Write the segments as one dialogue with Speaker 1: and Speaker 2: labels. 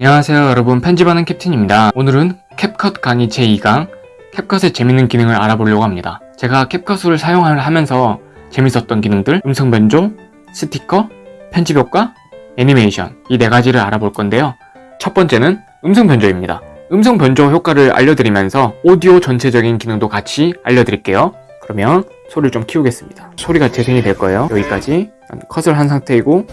Speaker 1: 안녕하세요 여러분. 편집하는 캡틴입니다. 오늘은 캡컷 강의 제2강 캡컷의 재밌는 기능을 알아보려고 합니다. 제가 캡컷을 사용을 하면서 재밌었던 기능들 음성 변조, 스티커, 편집 효과, 애니메이션 이 네 가지를 알아볼 건데요. 첫 번째는 음성 변조입니다. 음성 변조 효과를 알려드리면서 오디오 전체적인 기능도 같이 알려드릴게요. 그러면 소리를 좀 키우겠습니다 소리가 재생이 될 거예요 여기까지 컷을 한 상태이고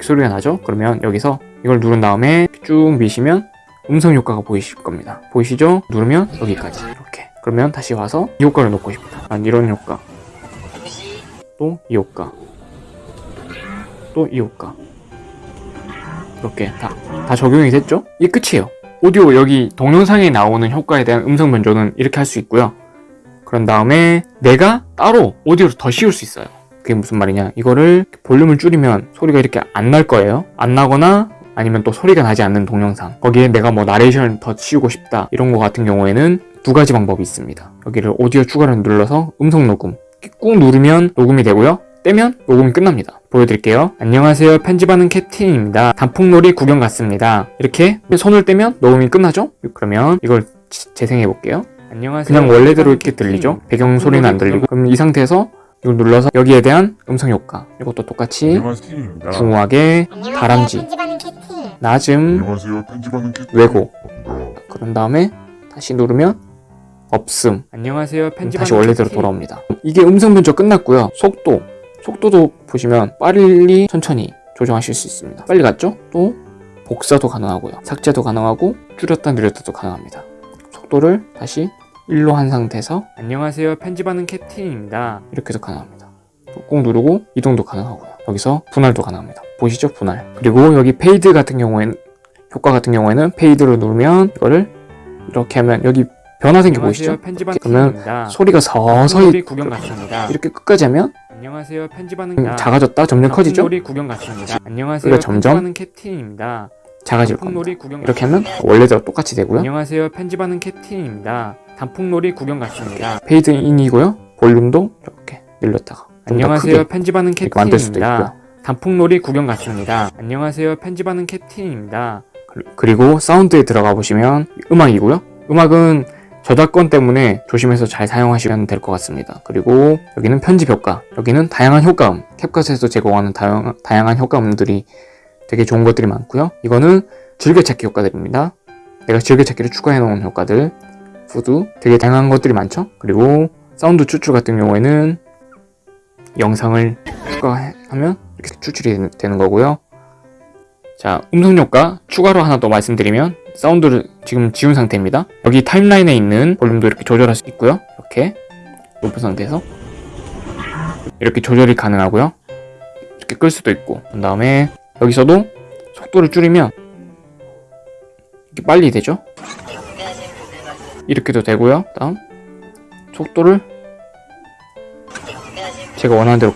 Speaker 1: 소리가 나죠? 그러면 여기서 이걸 누른 다음에 쭉 미시면 음성 효과가 보이실 겁니다. 보이시죠? 누르면 여기까지 이렇게. 그러면 다시 와서 이 효과를 넣고 싶다. 아, 이런 효과. 또 이 효과. 또 이 효과. 이렇게 다, 다 적용이 됐죠? 이게 끝이에요. 오디오 여기 동영상에 나오는 효과에 대한 음성 변조는 이렇게 할 수 있고요. 그런 다음에 내가 따로 오디오를 더 씌울 수 있어요. 그게 무슨 말이냐? 이거를 볼륨을 줄이면 소리가 이렇게 안 날 거예요. 안 나거나 아니면 또 소리가 나지 않는 동영상. 거기에 내가 뭐 나레이션을 더 씌우고 싶다. 이런 거 같은 경우에는 두 가지 방법이 있습니다. 여기를 오디오 추가를 눌러서 음성 녹음. 꾹 누르면 녹음이 되고요. 떼면 녹음이 끝납니다. 보여드릴게요. 안녕하세요. 편집하는 캡틴입니다. 단풍놀이 구경 갔습니다. 이렇게 손을 떼면 녹음이 끝나죠? 그러면 이걸 재생해 볼게요 안녕하세요. 그냥 원래대로 이렇게 들리죠? 배경 소리는 안 들리고. 그럼 이 상태에서 이걸 눌러서 여기에 대한 음성 효과. 이것도 똑같이. 중후하게 다람쥐. 낮음
Speaker 2: 게
Speaker 1: 왜곡. 그런 다음에 다시 누르면 없음. 안녕하세요 다시 원래대로 돌아옵니다. 이게 음성 변조 끝났고요. 속도. 속도도 보시면 빨리 천천히 조정하실 수 있습니다. 빨리 갔죠? 또 복사도 가능하고요. 삭제도 가능하고 줄였다 늘렸다도 가능합니다. 속도를 다시 1로 한 상태에서 안녕하세요. 편집하는 캡틴입니다. 이렇게 해서 가능합니다. 꾹 누르고 이동도 가능하고요. 여기서 분할도 가능합니다. 보시죠? 분할. 그리고 여기 페이드 같은 경우에는 효과 같은 경우에는 페이드로 누르면 이거를 이렇게 하면 여기 변화 생겨 보이시죠? 그러면 소리가 서서히
Speaker 3: 구경 갔습니다.
Speaker 1: 이렇게 끝까지 하면
Speaker 3: 안녕하세요. 편집하는
Speaker 1: 음, 작아졌다? 점점 커지죠?
Speaker 3: 놀이 구경 갔습니다. 안녕하세요.
Speaker 1: 소리가 점점
Speaker 3: 편집하는 캡틴입니다.
Speaker 1: 작아질 겁니다. 이렇게 하면 원래대로 똑같이 되고요.
Speaker 3: 안녕하세요. 편집하는 캡틴입니다. 단풍놀이 구경 갔습니다.
Speaker 1: 페이드 인이고요 볼륨도 이렇게 늘렸다가
Speaker 3: 안녕하세요 편집하는 캡틴입니다. 단풍놀이 구경 갔습니다. 안녕하세요 편집하는 캡틴입니다.
Speaker 1: 그리고 사운드에 들어가 보시면 음악이고요. 음악은 저작권 때문에 조심해서 잘 사용하시면 될 것 같습니다. 그리고 여기는 편집 효과, 여기는 다양한 효과음, 캡컷에서 제공하는 다양, 다양한 효과음들이 되게 좋은 것들이 많고요. 이거는 즐겨찾기 효과들입니다. 내가 즐겨찾기를 추가해 놓은 효과들, 푸드, 되게 다양한 것들이 많죠. 그리고 사운드 추출 같은 경우에는 영상을 추가하면 이렇게 추출이 되는 거고요. 자, 음성 효과 추가로 하나 더 말씀드리면 사운드를 지금 지운 상태입니다. 여기 타임라인에 있는 볼륨도 이렇게 조절할 수 있고요. 이렇게 높은 상태에서 이렇게 조절이 가능하고요. 이렇게 끌 수도 있고 그 다음에 여기서도 속도를 줄이면 이렇게 빨리 되죠. 이렇게도 되고요. 다음 속도를 제가 원하는 대로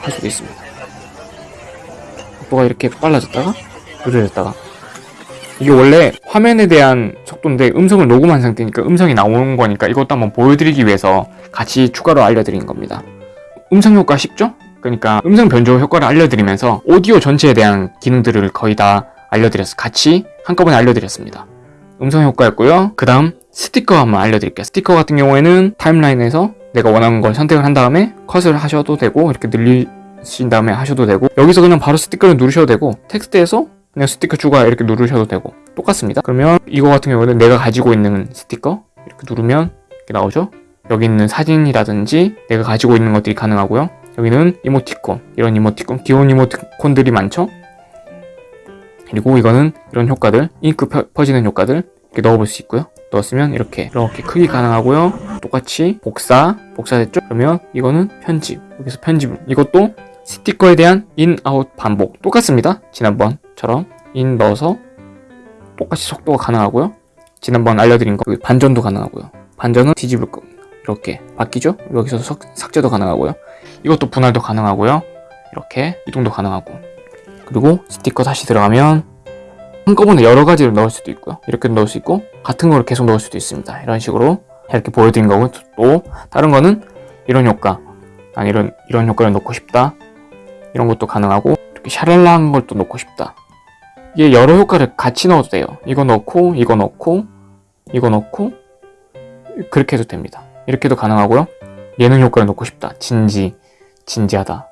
Speaker 1: 할 수도 있습니다. 속도가 이렇게 빨라졌다가 느려졌다가 이게 원래 화면에 대한 속도인데 음성을 녹음한 상태니까 음성이 나오는 거니까 이것도 한번 보여드리기 위해서 같이 추가로 알려드린 겁니다. 음성 효과 쉽죠? 그러니까 음성 변조 효과를 알려드리면서 오디오 전체에 대한 기능들을 거의 다 알려드렸어 같이 한꺼번에 알려드렸습니다. 음성 효과였고요. 그 다음 스티커 한번 알려드릴게요. 스티커 같은 경우에는 타임라인에서 내가 원하는 걸 선택을 한 다음에 컷을 하셔도 되고 이렇게 늘리신 다음에 하셔도 되고 여기서 그냥 바로 스티커를 누르셔도 되고 텍스트에서 그냥 스티커 추가 이렇게 누르셔도 되고 똑같습니다. 그러면 이거 같은 경우는 내가 가지고 있는 스티커 이렇게 누르면 이렇게 나오죠. 여기 있는 사진이라든지 내가 가지고 있는 것들이 가능하고요. 여기는 이모티콘 이런 이모티콘 귀여운 이모티콘들이 많죠. 그리고 이거는 이런 효과들 잉크 펴, 퍼지는 효과들 이렇게 넣어볼 수 있고요. 넣었으면 이렇게 이렇게 크기 가능하고요. 똑같이 복사 복사됐죠? 그러면 이거는 편집 여기서 편집 이것도 스티커에 대한 인, 아웃 반복 똑같습니다. 지난번처럼 인 넣어서 똑같이 속도가 가능하고요. 지난번 알려드린 거 반전도 가능하고요. 반전은 뒤집을 겁니다. 이렇게 바뀌죠? 여기서 석, 삭제도 가능하고요. 이것도 분할도 가능하고요. 이렇게 이동도 가능하고 그리고 스티커 다시 들어가면 한꺼번에 여러 가지를 넣을 수도 있고요. 이렇게 넣을 수 있고 같은 거를 계속 넣을 수도 있습니다. 이런 식으로 이렇게 보여드린 거고 또 다른 거는 이런 효과 난 이런 이런 효과를 넣고 싶다 이런 것도 가능하고 이렇게 샤랄라한 걸 또 넣고 싶다 이게 여러 효과를 같이 넣어도 돼요. 이거 넣고, 이거 넣고, 이거 넣고, 그렇게 해도 됩니다. 이렇게도 가능하고요. 예능 효과를 넣고 싶다. 진지, 진지하다.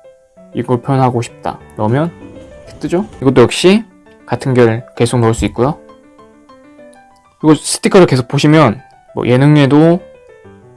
Speaker 1: 이걸 표현하고 싶다. 넣으면 뜨죠? 이것도 역시 같은 결 계속 넣을 수 있고요. 그리고 스티커를 계속 보시면 뭐 예능에도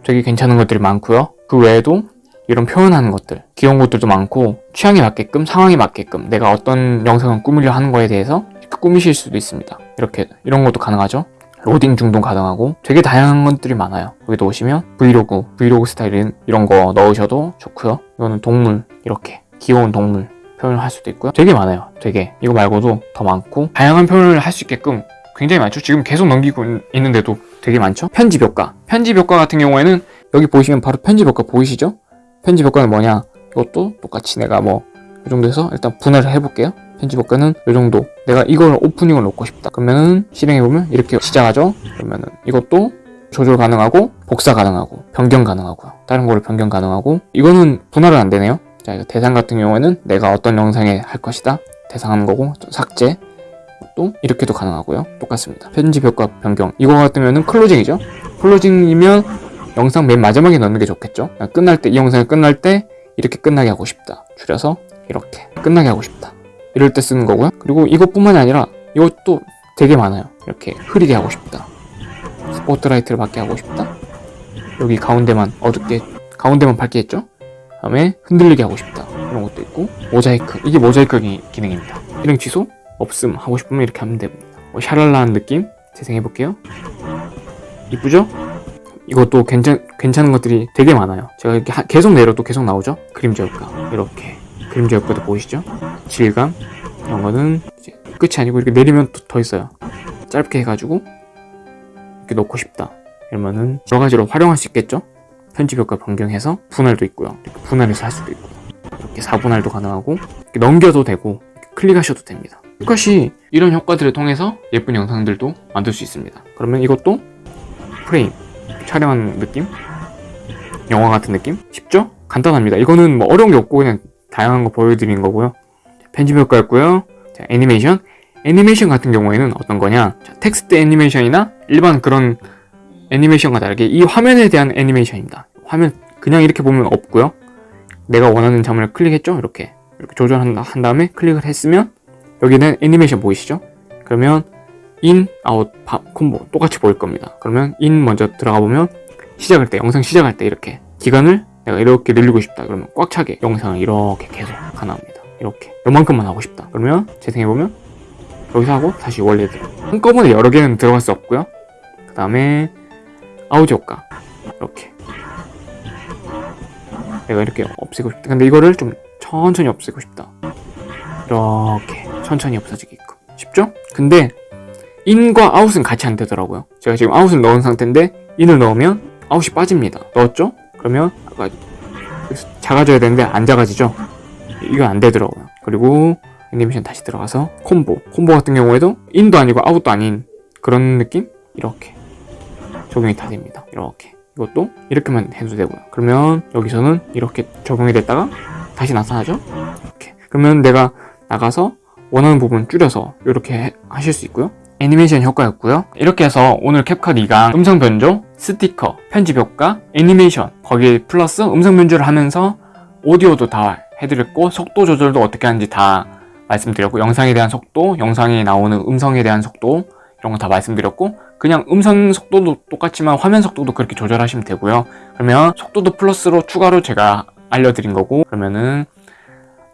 Speaker 1: 되게 괜찮은 것들이 많고요. 그 외에도 이런 표현하는 것들, 귀여운 것들도 많고 취향에 맞게끔, 상황에 맞게끔 내가 어떤 영상을 꾸미려 하는 거에 대해서 꾸미실 수도 있습니다. 이렇게 이런 것도 가능하죠. 로딩 중도 가능하고 되게 다양한 것들이 많아요. 여기도 오시면 브이로그, 브이로그 스타일인 이런 거 넣으셔도 좋고요. 이거는 동물 이렇게 귀여운 동물 표현을 할 수도 있고요. 되게 많아요. 되게 이거 말고도 더 많고 다양한 표현을 할 수 있게끔 굉장히 많죠. 지금 계속 넘기고 있는데도 되게 많죠. 편집 효과. 편집 효과 같은 경우에는 여기 보시면 바로 편집 효과 보이시죠? 편집 효과는 뭐냐? 이것도 똑같이 내가 뭐 이 정도에서 일단 분할을 해볼게요. 편집 효과는 이 정도. 내가 이걸 오프닝을 놓고 싶다. 그러면은 실행해보면 이렇게 시작하죠? 그러면은 이것도 조절 가능하고 복사 가능하고 변경 가능하고요. 다른 거를 변경 가능하고 이거는 분할은 안 되네요. 자, 이거 대상 같은 경우에는 내가 어떤 영상에 할 것이다. 대상하는 거고 또 삭제 또 이렇게도 가능하고요. 똑같습니다. 편집 효과 변경. 이거 같으면은 클로징이죠. 클로징이면 영상 맨 마지막에 넣는 게 좋겠죠. 끝날 때 이 영상이 끝날 때 이렇게 끝나게 하고 싶다. 줄여서 이렇게 끝나게 하고 싶다. 이럴 때 쓰는 거고요. 그리고 이것뿐만이 아니라 이것도 되게 많아요. 이렇게 흐리게 하고 싶다. 스포트라이트를 받게 하고 싶다. 여기 가운데만 어둡게 가운데만 밝게 했죠. 다음에 흔들리게 하고 싶다. 이런 것도 있고 모자이크 이게 모자이크 기- 기능입니다. 이름 취소 없음 하고 싶으면 이렇게 하면 됩니다. 뭐 샤랄라한 느낌 재생해 볼게요. 이쁘죠? 이것도 괜찮 괜찮은 것들이 되게 많아요. 제가 이렇게 하- 계속 내려도 계속 나오죠. 그림자 효과 이렇게 그림자 효과도 보이시죠? 질감 이런 거는 이제 끝이 아니고 이렇게 내리면 또 더 있어요. 짧게 해가지고 이렇게 넣고 싶다. 이러면은 여러 가지로 활용할 수 있겠죠? 편집 효과 변경해서 분할도 있고요. 분할해서 할 수도 있고요. 이렇게 4분할도 가능하고 넘겨도 되고 클릭하셔도 됩니다. 똑같이 이런 효과들을 통해서 예쁜 영상들도 만들 수 있습니다. 그러면 이것도 프레임 촬영하는 느낌? 영화 같은 느낌? 쉽죠? 간단합니다. 이거는 뭐 어려운 게 없고 그냥 다양한 거 보여드리는 거고요. 편집 효과였고요. 자, 애니메이션. 애니메이션 같은 경우에는 어떤 거냐? 자, 텍스트 애니메이션이나 일반 그런 애니메이션과 다르게 이 화면에 대한 애니메이션입니다. 화면 그냥 이렇게 보면 없고요. 내가 원하는 장면을 클릭했죠? 이렇게 이렇게 조절한 다음에 클릭을 했으면 여기는 애니메이션 보이시죠? 그러면 인, 아웃, 바, 콤보 똑같이 보일 겁니다. 그러면 인 먼저 들어가 보면 시작할 때 영상 시작할 때 이렇게 기간을 내가 이렇게 늘리고 싶다 그러면 꽉 차게 영상을 이렇게 계속 가능합니다. 이렇게 요만큼만 하고 싶다 그러면 재생해 보면 여기서 하고 다시 원래대로 한꺼번에 여러 개는 들어갈 수 없고요. 그 다음에 아웃 효과 이렇게 내가 이렇게 없애고 싶다. 근데 이거를 좀 천천히 없애고 싶다. 이렇게 천천히 없어지게끔 쉽죠? 근데 인과 아웃은 같이 안 되더라고요. 제가 지금 아웃을 넣은 상태인데 인을 넣으면 아웃이 빠집니다. 넣었죠? 그러면 아까 작아져야 되는데 안 작아지죠? 이거 안 되더라고요. 그리고 애니메이션 다시 들어가서 콤보. 콤보 같은 경우에도 인도 아니고 아웃도 아닌 그런 느낌? 이렇게 적용이 다 됩니다. 이렇게. 이것도 이렇게만 해도 되고요. 그러면 여기서는 이렇게 적용이 됐다가 다시 나타나죠? 이렇게. 그러면 내가 나가서 원하는 부분 줄여서 이렇게 해- 하실 수 있고요. 애니메이션 효과였고요. 이렇게 해서 오늘 캡컷 2강 음성 변조, 스티커, 편집 효과, 애니메이션 거기에 플러스 음성 변조를 하면서 오디오도 다 해드렸고 속도 조절도 어떻게 하는지 다 말씀드렸고 영상에 대한 속도, 영상에 나오는 음성에 대한 속도 이런 거 다 말씀드렸고 그냥 음성 속도도 똑같지만 화면 속도도 그렇게 조절하시면 되고요. 그러면 속도도 플러스로 추가로 제가 알려드린 거고 그러면은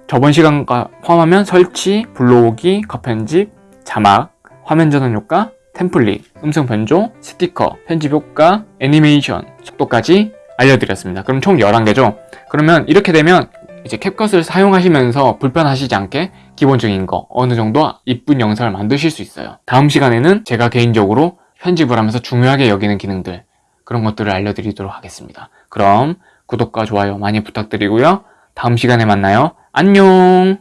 Speaker 1: 저번 시간과 포함하면 설치, 불러오기, 컷 편집, 자막, 화면 전환 효과, 템플릿, 음성 변조, 스티커, 편집 효과, 애니메이션, 속도까지 알려드렸습니다. 그럼 총 11개죠? 그러면 이렇게 되면 이제 캡컷을 사용하시면서 불편하시지 않게 기본적인 거 어느 정도 이쁜 영상을 만드실 수 있어요. 다음 시간에는 제가 개인적으로 편집을 하면서 중요하게 여기는 기능들 그런 것들을 알려드리도록 하겠습니다. 그럼 구독과 좋아요 많이 부탁드리고요. 다음 시간에 만나요. 안녕!